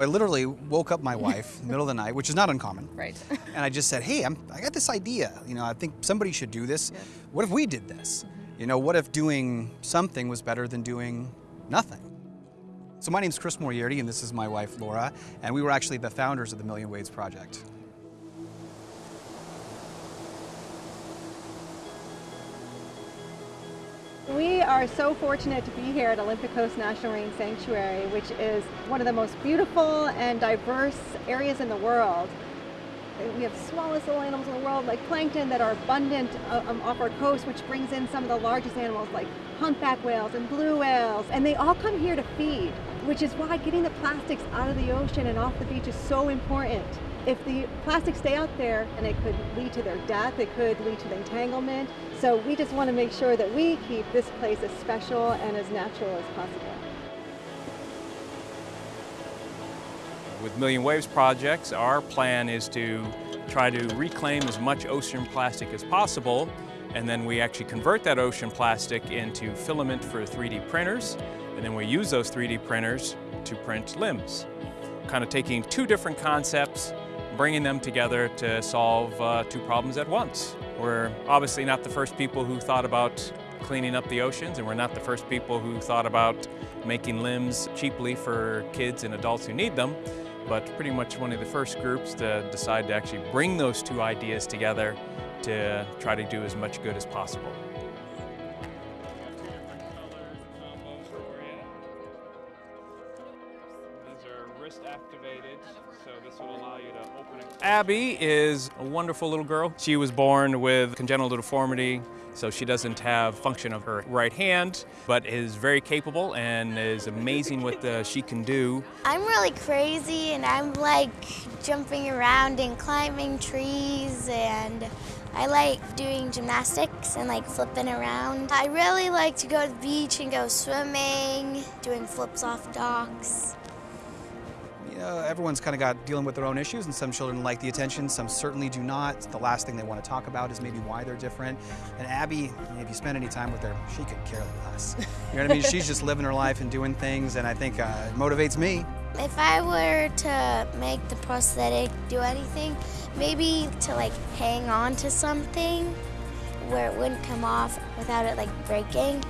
I literally woke up my wife in the middle of the night, which is not uncommon. Right. and I just said, hey, I'm, I got this idea. You know, I think somebody should do this. Yeah. What if we did this? You know, what if doing something was better than doing nothing? So my name is Chris Moriarty, and this is my wife, Laura, and we were actually the founders of the Million Waves Project. We are so fortunate to be here at Olympic Coast National Marine Sanctuary, which is one of the most beautiful and diverse areas in the world. We have smallest little animals in the world, like plankton, that are abundant uh, um, off our coast, which brings in some of the largest animals like humpback whales and blue whales. And they all come here to feed, which is why getting the plastics out of the ocean and off the beach is so important. If the plastics stay out there, and it could lead to their death, it could lead to entanglement. So we just want to make sure that we keep this place as special and as natural as possible. With Million Waves projects, our plan is to try to reclaim as much ocean plastic as possible, and then we actually convert that ocean plastic into filament for 3D printers, and then we use those 3D printers to print limbs. Kind of taking two different concepts, bringing them together to solve uh, two problems at once. We're obviously not the first people who thought about cleaning up the oceans, and we're not the first people who thought about making limbs cheaply for kids and adults who need them, but pretty much one of the first groups to decide to actually bring those two ideas together to try to do as much good as possible. Abby is a wonderful little girl. She was born with congenital deformity, so she doesn't have function of her right hand, but is very capable and is amazing what the, she can do. I'm really crazy and I'm like jumping around and climbing trees and I like doing gymnastics and like flipping around. I really like to go to the beach and go swimming, doing flips off docks. You know, everyone's kind of got dealing with their own issues, and some children like the attention, some certainly do not. The last thing they want to talk about is maybe why they're different. And Abby, if you spend any time with her, she could care less. You know what I mean? She's just living her life and doing things, and I think uh, it motivates me. If I were to make the prosthetic do anything, maybe to like hang on to something where it wouldn't come off without it like breaking.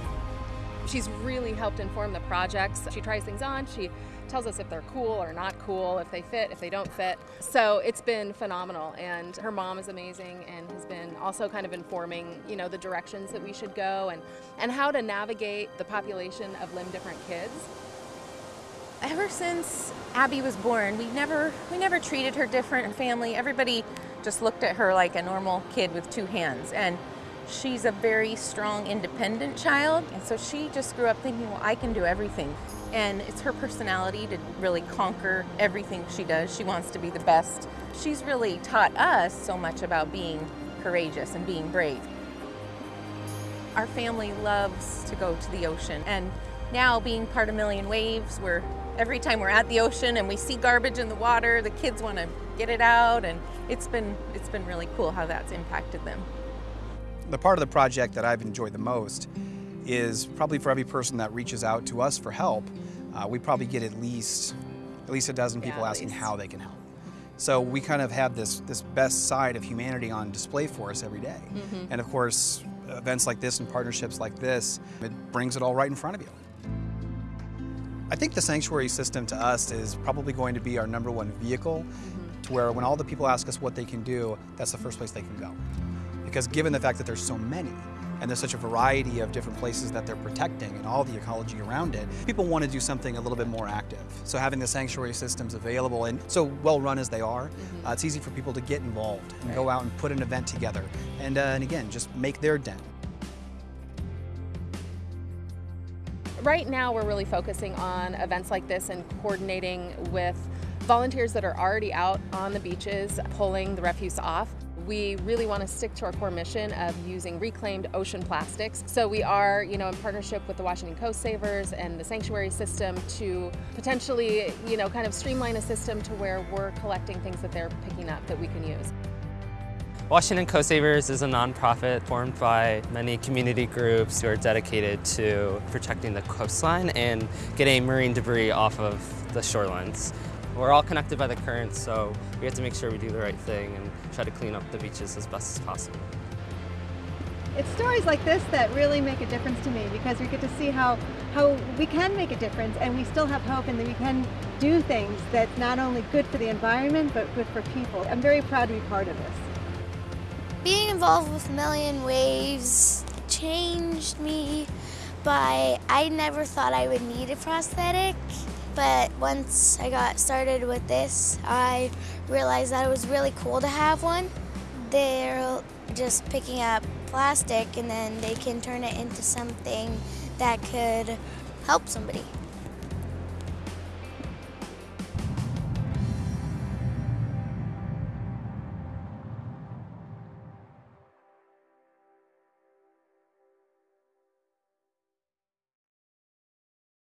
She's really helped inform the projects. She tries things on. She tells us if they're cool or not cool, if they fit, if they don't fit. So it's been phenomenal. And her mom is amazing and has been also kind of informing, you know, the directions that we should go and, and how to navigate the population of limb different kids. Ever since Abby was born, we never we never treated her different in family. Everybody just looked at her like a normal kid with two hands. And she's a very strong, independent child. And so she just grew up thinking, well, I can do everything. And it's her personality to really conquer everything she does. She wants to be the best. She's really taught us so much about being courageous and being brave. Our family loves to go to the ocean. And now being part of Million Waves, we're every time we're at the ocean and we see garbage in the water, the kids want to get it out and it's been it's been really cool how that's impacted them. The part of the project that I've enjoyed the most is probably for every person that reaches out to us for help, uh, we probably get at least at least a dozen people Yeah, asking least. how they can help. So we kind of have this this best side of humanity on display for us every day. Mm-hmm. And of course, events like this and partnerships like this, it brings it all right in front of you. I think the sanctuary system to us is probably going to be our number one vehicle Mm-hmm. to where when all the people ask us what they can do, that's the first place they can go. Because given the fact that there's so many, and there's such a variety of different places that they're protecting and all the ecology around it, people want to do something a little bit more active. So having the sanctuary systems available and so well run as they are, uh, it's easy for people to get involved and go out and put an event together. And, uh, and again, just make their dent. Right now, we're really focusing on events like this and coordinating with volunteers that are already out on the beaches pulling the refuse off. We really want to stick to our core mission of using reclaimed ocean plastics. So we are, you know, in partnership with the Washington Coast Savers and the Sanctuary System to potentially, you know, kind of streamline a system to where we're collecting things that they're picking up that we can use. Washington Coast Savers is a nonprofit formed by many community groups who are dedicated to protecting the coastline and getting marine debris off of the shorelines. We're all connected by the current, so we have to make sure we do the right thing and try to clean up the beaches as best as possible. It's stories like this that really make a difference to me because we get to see how, how we can make a difference and we still have hope and that we can do things that's not only good for the environment but good for people. I'm very proud to be part of this. Being involved with Million Waves changed me by I never thought I would need a prosthetic. But once I got started with this, I realized that it was really cool to have one. They're just picking up plastic and then they can turn it into something that could help somebody.